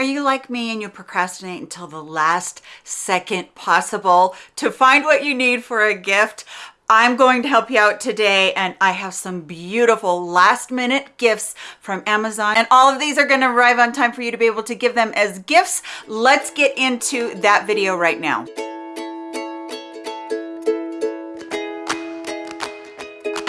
Are you like me and you procrastinate until the last second possible to find what you need for a gift? I'm going to help you out today and I have some beautiful last minute gifts from Amazon and all of these are going to arrive on time for you to be able to give them as gifts. Let's get into that video right now.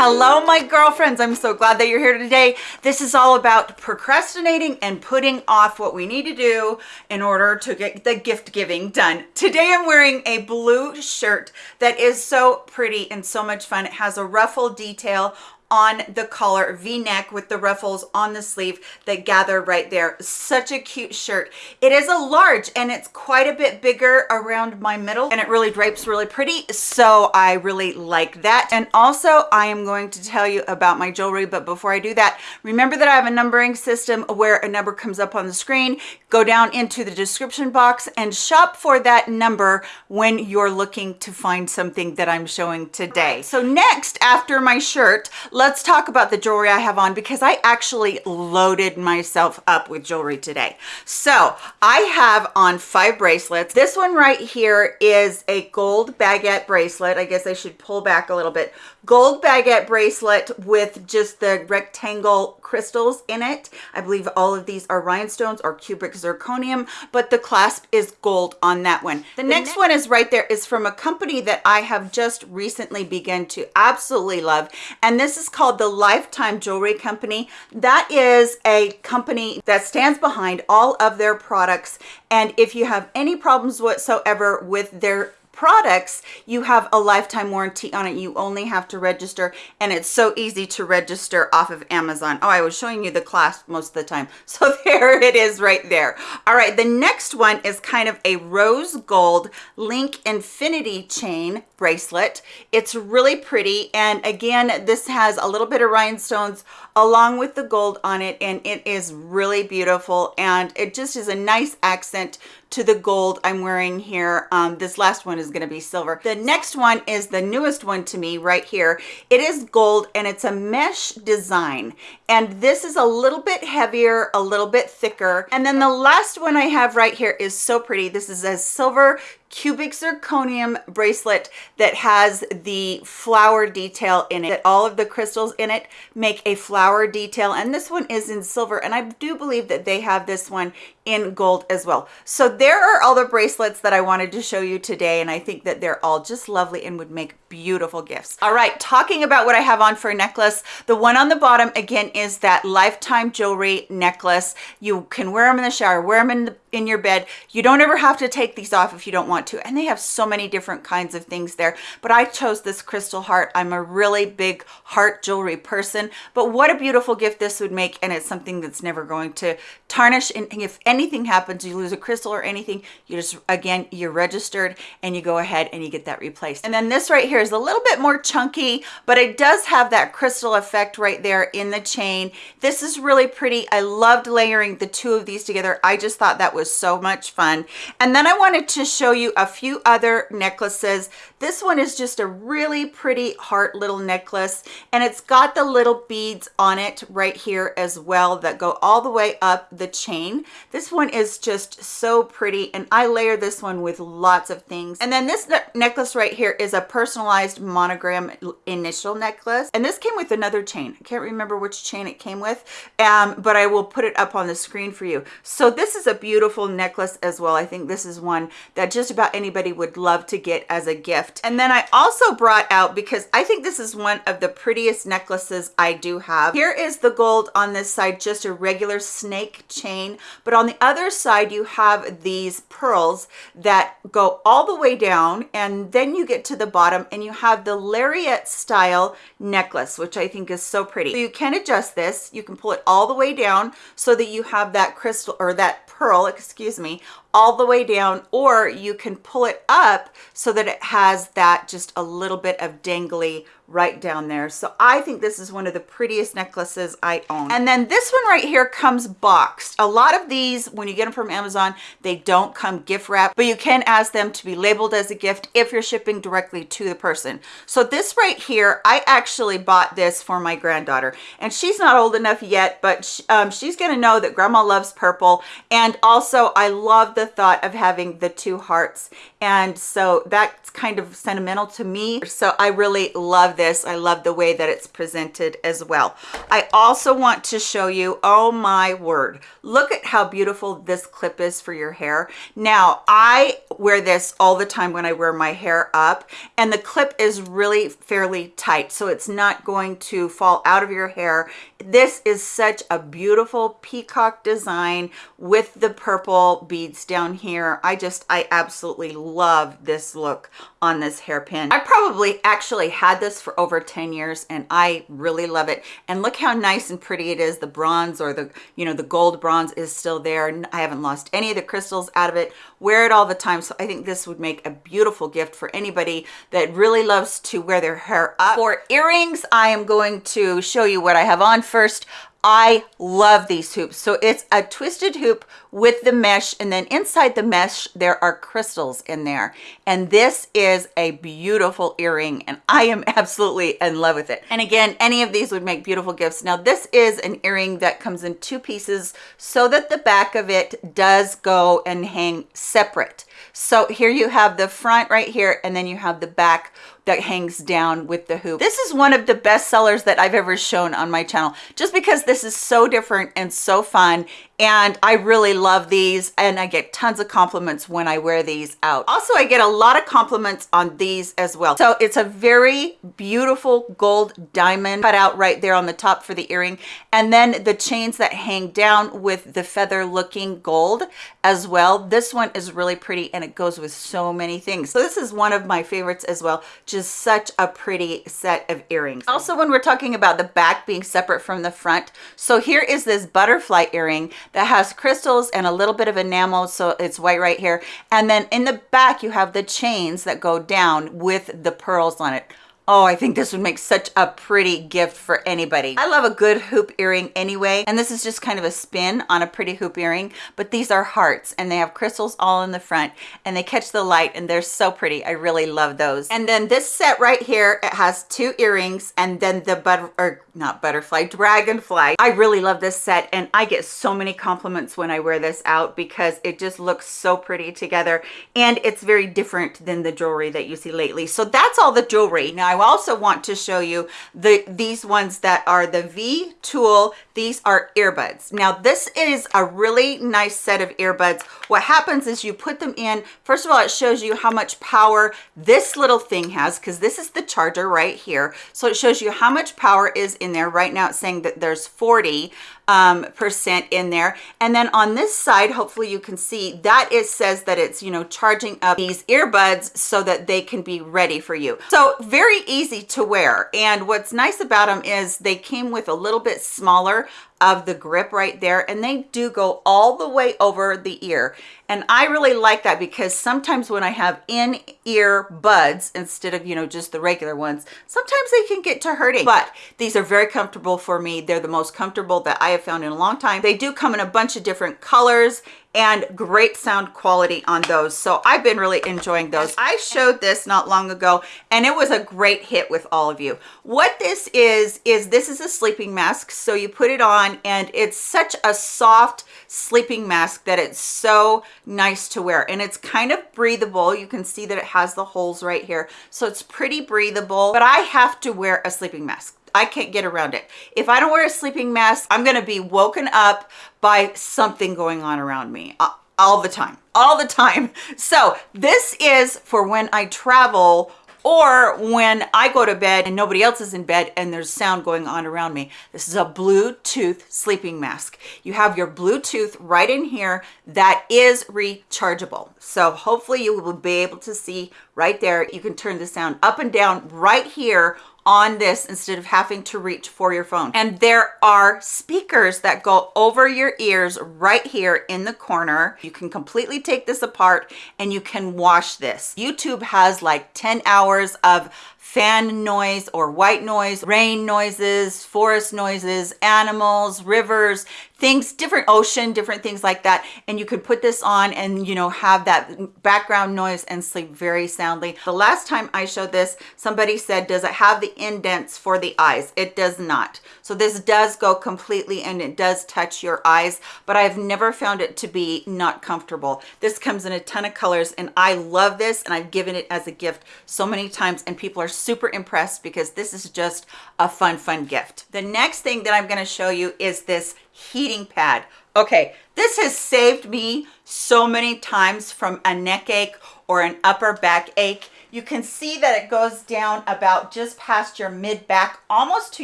Hello, my girlfriends. I'm so glad that you're here today. This is all about procrastinating and putting off what we need to do in order to get the gift giving done. Today, I'm wearing a blue shirt that is so pretty and so much fun. It has a ruffle detail on the collar v-neck with the ruffles on the sleeve that gather right there. Such a cute shirt. It is a large and it's quite a bit bigger around my middle and it really drapes really pretty so i really like that. And also i am going to tell you about my jewelry but before i do that remember that i have a numbering system where a number comes up on the screen. Go down into the description box and shop for that number when you're looking to find something that i'm showing today. So next after my shirt let's talk about the jewelry I have on because I actually loaded myself up with jewelry today. So I have on five bracelets. This one right here is a gold baguette bracelet. I guess I should pull back a little bit gold baguette bracelet with just the rectangle crystals in it. I believe all of these are rhinestones or cubic zirconium, but the clasp is gold on that one. The, the next, next one is right there is from a company that I have just recently begun to absolutely love. And this is called the Lifetime Jewelry Company. That is a company that stands behind all of their products. And if you have any problems whatsoever with their products you have a lifetime warranty on it. You only have to register and it's so easy to register off of amazon. Oh i was showing you the class most of the time. So there it is right there. All right the next one is kind of a rose gold link infinity chain bracelet it's really pretty and again this has a little bit of rhinestones along with the gold on it and it is really beautiful and it just is a nice accent to the gold I'm wearing here. Um, this last one is going to be silver. The next one is the newest one to me right here. It is gold and it's a mesh design. And this is a little bit heavier, a little bit thicker. And then the last one I have right here is so pretty. This is a silver cubic zirconium bracelet that has the flower detail in it. All of the crystals in it make a flower detail and this one is in silver and i do believe that they have this one in gold as well. So there are all the bracelets that i wanted to show you today and i think that they're all just lovely and would make beautiful gifts. All right talking about what i have on for a necklace the one on the bottom again is that lifetime jewelry necklace. You can wear them in the shower wear them in the in your bed. You don't ever have to take these off if you don't want to and they have so many different kinds of things there. But i chose this crystal heart. I'm a really big heart jewelry person but what a beautiful gift this would make and it's something that's never going to tarnish and if anything happens you lose a crystal or anything you just again you're registered and you go ahead and you get that replaced and then this right here is a little bit more chunky but it does have that crystal effect right there in the chain this is really pretty i loved layering the two of these together i just thought that was so much fun. And then I wanted to show you a few other necklaces. This one is just a really pretty heart little necklace and it's got the little beads on it right here as well that go all the way up the chain. This one is just so pretty and I layer this one with lots of things. And then this ne necklace right here is a personalized monogram initial necklace. And this came with another chain. I can't remember which chain it came with, um, but I will put it up on the screen for you. So this is a beautiful necklace as well. I think this is one that just about anybody would love to get as a gift. And then I also brought out, because I think this is one of the prettiest necklaces I do have. Here is the gold on this side, just a regular snake chain. But on the other side, you have these pearls that go all the way down. And then you get to the bottom and you have the lariat style necklace, which I think is so pretty. So you can adjust this. You can pull it all the way down so that you have that crystal or that pearl excuse me, all the way down, or you can pull it up so that it has that just a little bit of dangly right down there. So I think this is one of the prettiest necklaces I own. And then this one right here comes boxed. A lot of these, when you get them from Amazon, they don't come gift wrapped, but you can ask them to be labeled as a gift if you're shipping directly to the person. So this right here, I actually bought this for my granddaughter and she's not old enough yet, but um, she's gonna know that grandma loves purple. And also I love the thought of having the two hearts. And so that's kind of sentimental to me. So I really love this. I love the way that it's presented as well. I also want to show you, oh my word, look at how beautiful this clip is for your hair. Now, I wear this all the time when I wear my hair up and the clip is really fairly tight. So it's not going to fall out of your hair. This is such a beautiful peacock design with the purple beads down here. I just, I absolutely love this look on this hairpin. I probably actually had this for over 10 years and I really love it. And look how nice and pretty it is. The bronze or the, you know, the gold bronze is still there. I haven't lost any of the crystals out of it. Wear it all the time. So I think this would make a beautiful gift for anybody that really loves to wear their hair up. For earrings, I am going to show you what I have on first. I love these hoops. So it's a twisted hoop with the mesh and then inside the mesh, there are crystals in there. And this is a beautiful earring and I am absolutely in love with it. And again, any of these would make beautiful gifts. Now this is an earring that comes in two pieces so that the back of it does go and hang separate. So here you have the front right here and then you have the back that hangs down with the hoop. This is one of the best sellers that I've ever shown on my channel, just because this is so different and so fun and I really love these and I get tons of compliments when I wear these out. Also, I get a lot of compliments on these as well. So it's a very beautiful gold diamond cut out right there on the top for the earring. And then the chains that hang down with the feather looking gold as well. This one is really pretty and it goes with so many things. So this is one of my favorites as well. Just such a pretty set of earrings. Also, when we're talking about the back being separate from the front. So here is this butterfly earring that has crystals and a little bit of enamel so it's white right here and then in the back you have the chains that go down with the pearls on it Oh, I think this would make such a pretty gift for anybody. I love a good hoop earring anyway, and this is just kind of a spin on a pretty hoop earring, but these are hearts and they have crystals all in the front and they catch the light and they're so pretty. I really love those. And then this set right here, it has two earrings and then the butter, or not butterfly, dragonfly. I really love this set and I get so many compliments when I wear this out because it just looks so pretty together and it's very different than the jewelry that you see lately. So that's all the jewelry. Now I also want to show you the these ones that are the V tool. These are earbuds. Now this is a really nice set of earbuds. What happens is you put them in, first of all, it shows you how much power this little thing has because this is the charger right here. So it shows you how much power is in there. Right now it's saying that there's 40 um, percent in there. And then on this side, hopefully you can see that it says that it's, you know, charging up these earbuds so that they can be ready for you. So very easy to wear. And what's nice about them is they came with a little bit smaller of the grip right there and they do go all the way over the ear and I really like that because sometimes when I have in-ear buds instead of you know just the regular ones sometimes they can get to hurting but these are very comfortable for me they're the most comfortable that I have found in a long time. They do come in a bunch of different colors and great sound quality on those. So i've been really enjoying those. I showed this not long ago and it was a great hit with all of you. What this is is this is a sleeping mask. So you put it on and it's such a soft sleeping mask that it's so nice to wear. And it's kind of breathable. You can see that it has the holes right here. So it's pretty breathable. But i have to wear a sleeping mask I can't get around it. If I don't wear a sleeping mask, I'm to be woken up by something going on around me uh, all the time, all the time. So this is for when I travel or when I go to bed and nobody else is in bed and there's sound going on around me. This is a Bluetooth sleeping mask. You have your Bluetooth right in here that is rechargeable. So hopefully you will be able to see right there. You can turn the sound up and down right here on this instead of having to reach for your phone. And there are speakers that go over your ears right here in the corner. You can completely take this apart and you can wash this. YouTube has like 10 hours of fan noise or white noise, rain noises, forest noises, animals, rivers, things, different ocean, different things like that. And you could put this on and, you know, have that background noise and sleep very soundly. The last time I showed this, somebody said, does it have the indents for the eyes? It does not. So this does go completely and it does touch your eyes, but I've never found it to be not comfortable. This comes in a ton of colors and I love this and I've given it as a gift so many times and people are super impressed because this is just a fun, fun gift. The next thing that I'm gonna show you is this heating pad. Okay, this has saved me so many times from a neck ache or an upper back ache. You can see that it goes down about just past your mid back, almost to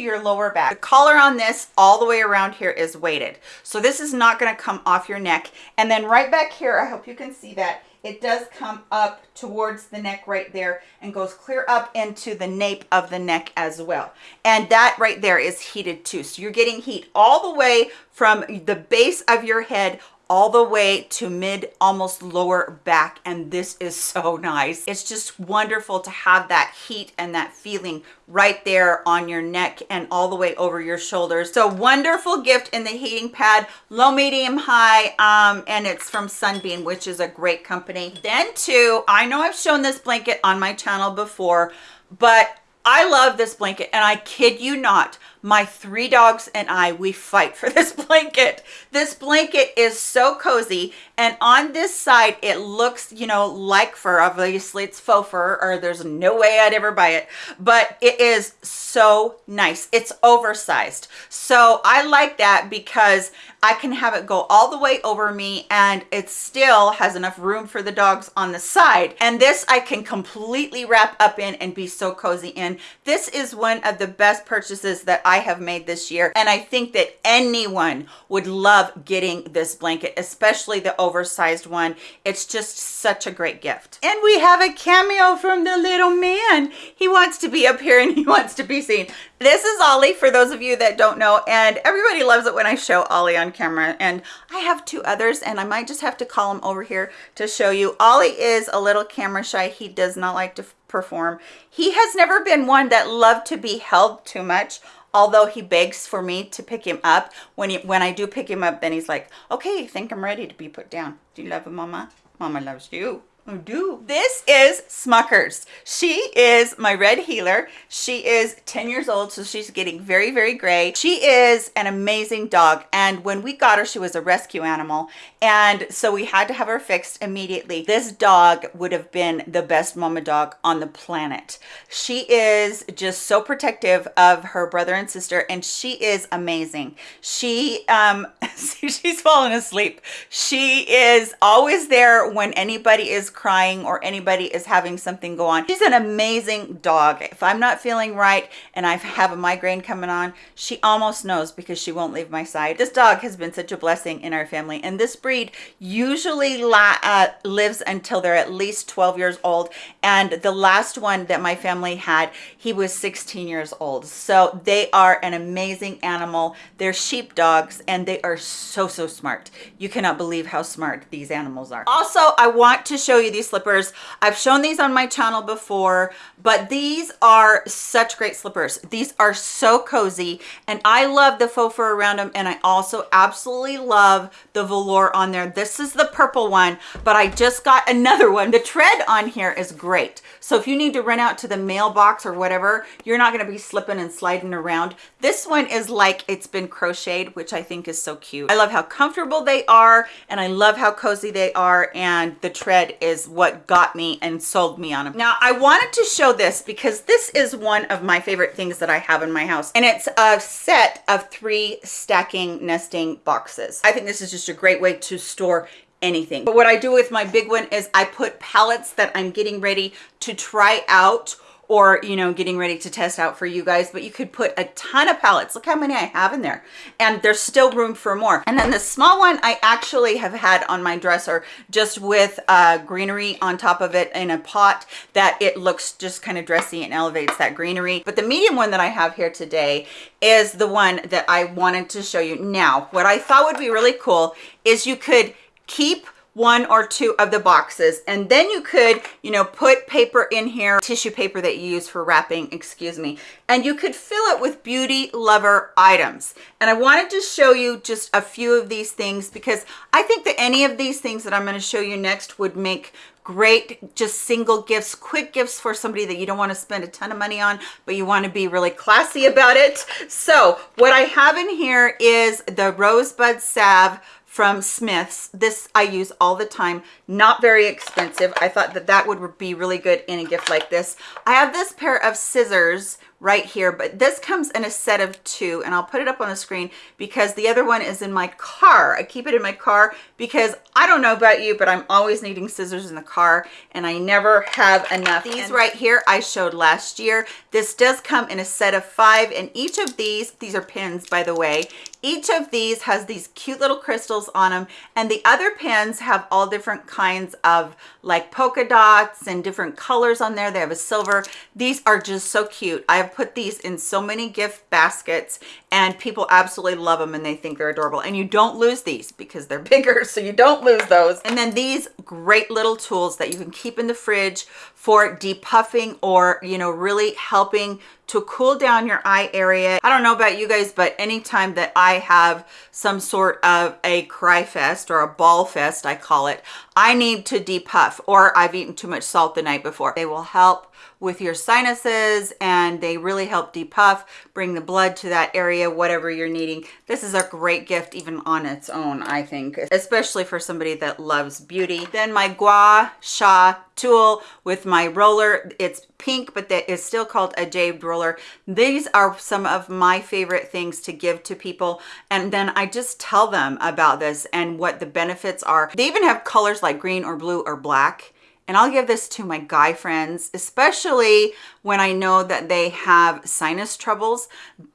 your lower back. The collar on this all the way around here is weighted. So this is not gonna come off your neck. And then right back here, I hope you can see that, it does come up towards the neck right there and goes clear up into the nape of the neck as well. And that right there is heated too. So you're getting heat all the way from the base of your head all the way to mid almost lower back and this is so nice. It's just wonderful to have that heat and that feeling right there on your neck and all the way over your shoulders. So wonderful gift in the heating pad low medium high um and it's from sunbeam which is a great company. Then too i know i've shown this blanket on my channel before but i love this blanket and i kid you not my three dogs and I, we fight for this blanket. This blanket is so cozy. And on this side, it looks, you know, like fur. Obviously, it's faux fur or there's no way I'd ever buy it. But it is so nice. It's oversized. So I like that because I can have it go all the way over me and it still has enough room for the dogs on the side. And this I can completely wrap up in and be so cozy in. This is one of the best purchases that I have made this year. And I think that anyone would love getting this blanket, especially the oversized one. It's just such a great gift. And we have a cameo from the little man. He wants to be up here and he wants to be seen. This is Ollie, for those of you that don't know, and everybody loves it when I show Ollie on camera. And I have two others, and I might just have to call him over here to show you. Ollie is a little camera shy. He does not like to perform. He has never been one that loved to be held too much although he begs for me to pick him up when he, when I do pick him up then he's like okay I think I'm ready to be put down. Do you love him mama? Mama loves you I do. This is Smuckers. She is my red heeler. She is 10 years old, so she's getting very, very gray. She is an amazing dog. And when we got her, she was a rescue animal. And so we had to have her fixed immediately. This dog would have been the best mama dog on the planet. She is just so protective of her brother and sister, and she is amazing. She, um, she's fallen asleep. She is always there when anybody is crying or anybody is having something go on. She's an amazing dog. If I'm not feeling right and I have a migraine coming on, she almost knows because she won't leave my side. This dog has been such a blessing in our family. And this breed usually uh, lives until they're at least 12 years old. And the last one that my family had, he was 16 years old. So they are an amazing animal. They're sheep dogs and they are so, so smart. You cannot believe how smart these animals are. Also, I want to show you you these slippers. I've shown these on my channel before, but these are such great slippers. These are so cozy and I love the faux fur around them and I also absolutely love the velour on there. This is the purple one, but I just got another one. The tread on here is great. So if you need to run out to the mailbox or whatever, you're not gonna be slipping and sliding around. This one is like it's been crocheted, which I think is so cute. I love how comfortable they are and I love how cozy they are and the tread is what got me and sold me on them. Now I wanted to show this because this is one of my favorite things that I have in my house and it's a set of three stacking nesting boxes. I think this is just a great way to store anything. But what I do with my big one is I put palettes that I'm getting ready to try out or you know getting ready to test out for you guys but you could put a ton of palettes. look how many i have in there. And there's still room for more. And then the small one i actually have had on my dresser just with uh, greenery on top of it in a pot that it looks just kind of dressy and elevates that greenery. But the medium one that i have here today is the one that i wanted to show you. Now what i thought would be really cool is you could keep one or two of the boxes. And then you could, you know, put paper in here, tissue paper that you use for wrapping, excuse me, and you could fill it with beauty lover items. And I wanted to show you just a few of these things because I think that any of these things that I'm gonna show you next would make great just single gifts quick gifts for somebody that you don't want to spend a ton of money on but you want to be really classy about it so what i have in here is the rosebud salve from Smith's. This I use all the time, not very expensive. I thought that that would be really good in a gift like this. I have this pair of scissors right here, but this comes in a set of two and I'll put it up on the screen because the other one is in my car. I keep it in my car because I don't know about you, but I'm always needing scissors in the car and I never have enough. These right here I showed last year. This does come in a set of five and each of these, these are pins by the way, each of these has these cute little crystals on them and the other pins have all different kinds of like polka dots and different colors on there. They have a silver. These are just so cute. I have put these in so many gift baskets and people absolutely love them and they think they're adorable. And you don't lose these because they're bigger, so you don't lose those. And then these great little tools that you can keep in the fridge for depuffing or, you know, really helping to cool down your eye area. I don't know about you guys, but anytime that I have some sort of a cry fest or a bawl fest, I call it, I need to depuff or I've eaten too much salt the night before. They will help with your sinuses and they really help depuff, bring the blood to that area, whatever you're needing. This is a great gift even on its own, I think, especially for somebody that loves beauty. Then my Gua Sha tool with my roller. It's pink, but that is still called a jade roller. These are some of my favorite things to give to people. And then I just tell them about this and what the benefits are. They even have colors like green or blue or black and I'll give this to my guy friends, especially when I know that they have sinus troubles.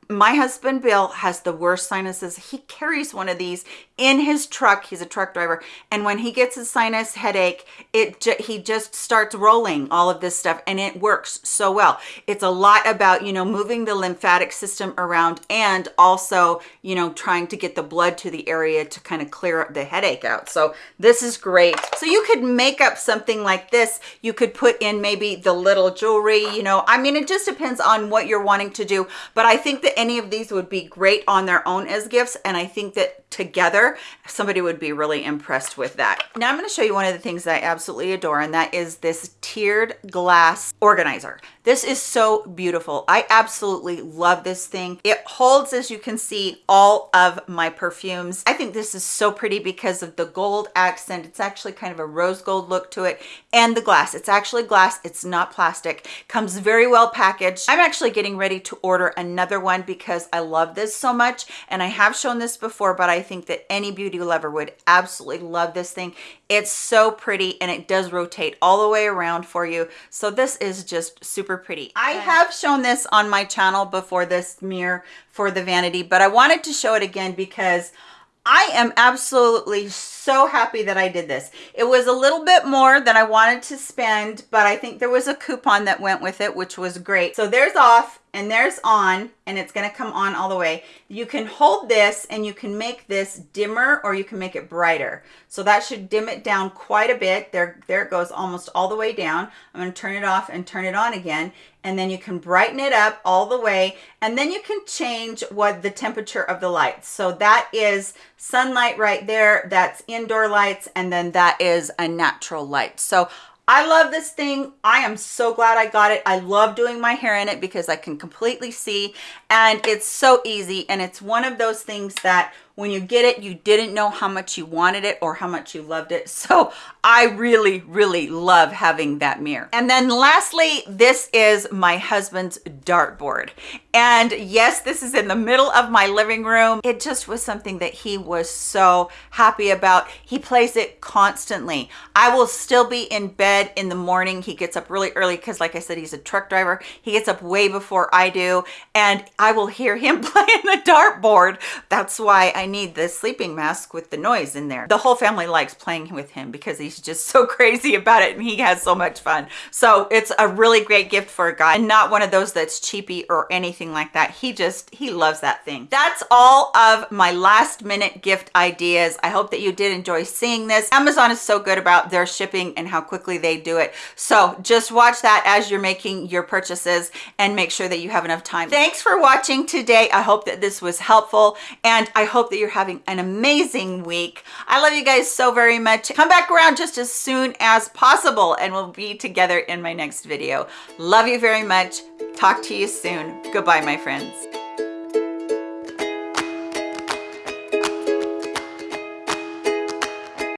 My husband bill has the worst sinuses. He carries one of these in his truck. He's a truck driver. And when he gets a sinus headache it he just starts rolling all of this stuff and it works so well. It's a lot about you know moving the lymphatic system around and also you know trying to get the blood to the area to kind of clear up the headache out. So this is great. So you could make up something like this. You could put in maybe the little jewelry you know i mean it just depends on what you're wanting to do but i think that any of these would be great on their own as gifts and I think that together somebody would be really impressed with that. Now I'm going to show you one of the things that I absolutely adore and that is this tiered glass organizer. This is so beautiful. I absolutely love this thing. It holds, as you can see, all of my perfumes. I think this is so pretty because of the gold accent. It's actually kind of a rose gold look to it and the glass. It's actually glass. It's not plastic. Comes very well packaged. I'm actually getting ready to order another one because I love this so much and I have shown this before, but I think that any beauty lover would absolutely love this thing. It's so pretty and it does rotate all the way around for you. So this is just super pretty. I have shown this on my channel before this mirror for the vanity, but I wanted to show it again because I am absolutely so happy that I did this. It was a little bit more than I wanted to spend, but I think there was a coupon that went with it, which was great. So there's off and there's on and it's going to come on all the way. You can hold this and you can make this dimmer or you can make it brighter. So that should dim it down quite a bit. There, there it goes almost all the way down. I'm going to turn it off and turn it on again. And then you can brighten it up all the way. And then you can change what the temperature of the lights. So that is sunlight right there. That's indoor lights. And then that is a natural light. So I love this thing. I am so glad I got it. I love doing my hair in it because I can completely see and it's so easy. And it's one of those things that when you get it, you didn't know how much you wanted it or how much you loved it. So I really, really love having that mirror. And then lastly, this is my husband's dartboard. And yes, this is in the middle of my living room. It just was something that he was so happy about. He plays it constantly. I will still be in bed in the morning. He gets up really early because like I said, he's a truck driver. He gets up way before I do. And I will hear him playing the dartboard. That's why I need this sleeping mask with the noise in there. The whole family likes playing with him because he's just so crazy about it and he has so much fun. So it's a really great gift for a guy and not one of those that's cheapy or anything anything like that. He just, he loves that thing. That's all of my last minute gift ideas. I hope that you did enjoy seeing this. Amazon is so good about their shipping and how quickly they do it. So just watch that as you're making your purchases and make sure that you have enough time. Thanks for watching today. I hope that this was helpful and I hope that you're having an amazing week. I love you guys so very much. Come back around just as soon as possible and we'll be together in my next video. Love you very much. Talk to you soon. Goodbye, my friends.